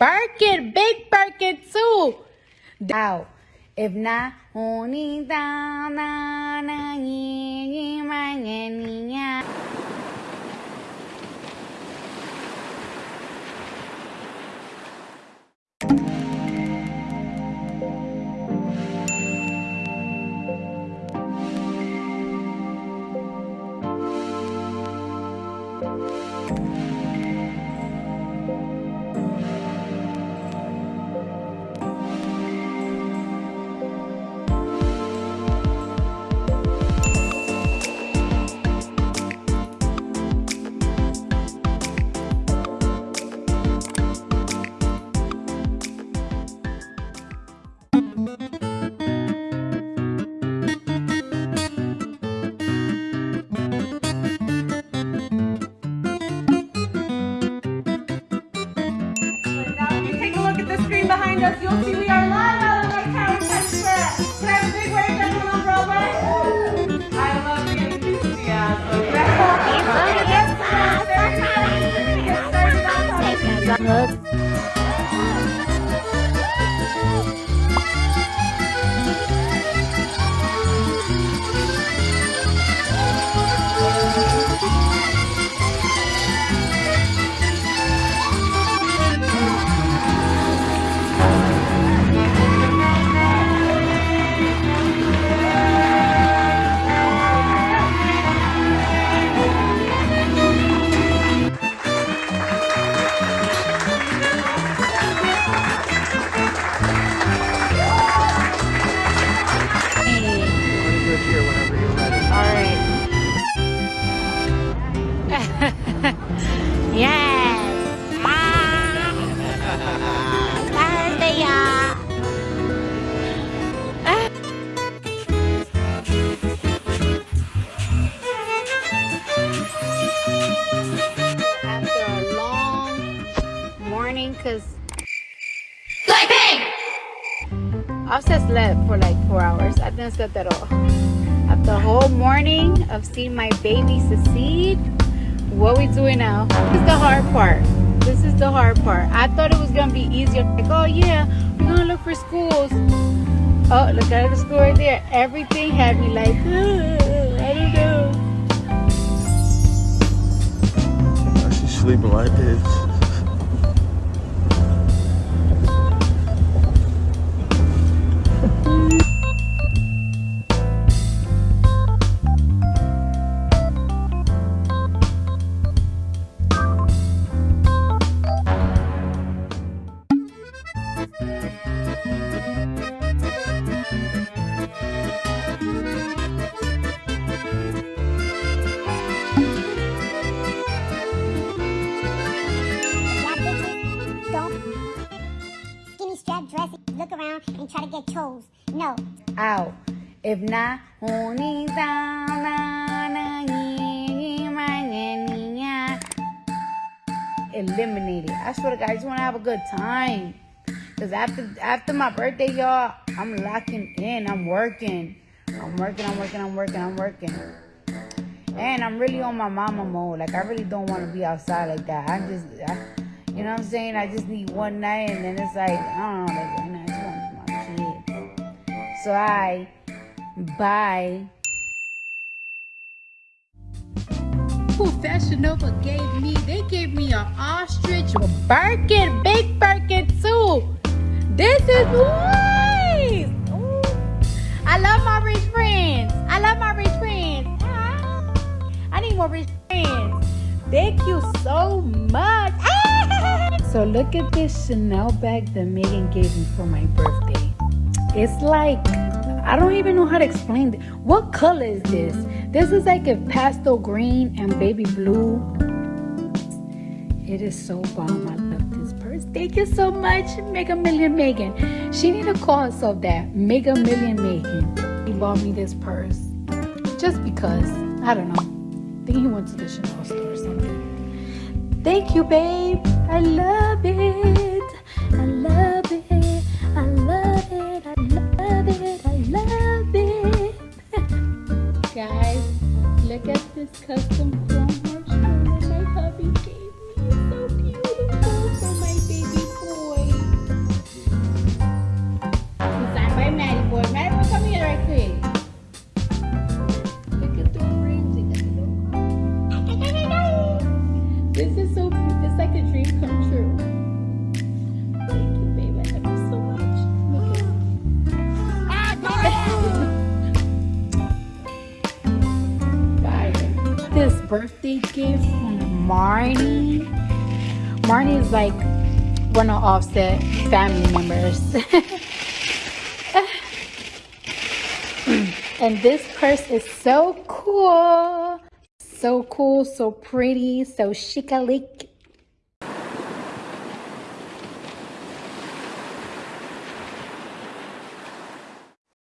Birkin, big Birkin too. Out. If not, only down, na, na, ye, ye, ma, ye, us, you'll see we are live out of our town center. Can I have a big wave everyone on Broadway? I love the enthusiasm. Get started on morning, cause I've just slept for like four hours. I didn't sleep at all. After a whole morning of seeing my baby succeed, what we doing now? This is the hard part. This is the hard part. I thought it was gonna be easier. Like, oh yeah, we're gonna look for schools. Oh, look at the school right there. Everything had me like, "Ugh, I don't know. She's sleeping like this. Skinny strap dress, look around and try to get chose. No, Out. If not, only down, na, na, ye, ye, ma, ye, ni, ya. eliminate it. I swear to God, I just want to have a good time. Cause after after my birthday, y'all, I'm locking in. I'm working. I'm working. I'm working. I'm working. I'm working. And I'm really on my mama mode. Like I really don't want to be outside like that. I just, I, you know what I'm saying? I just need one night, and then it's like I don't know, like one night, want my kid. So I buy. Who Fashion Nova gave me? They gave me an ostrich Birkin, big Birkin too. This is nice. Ooh. I love my rich friends. I love my rich friends. Ah. I need more rich friends. Thank you so much. So look at this Chanel bag that Megan gave me for my birthday. It's like I don't even know how to explain it. What color is this? This is like a pastel green and baby blue. It is so bomb. I love this purse. Thank you so much, Mega Million Megan. She need to call herself that, Mega Million Megan. He bought me this purse just because. I don't know. I think he went to the Chanel store or something. Thank you, babe. I love birthday gift from Marnie. Marnie is like one of Offset family members. and this purse is so cool. So cool, so pretty, so chic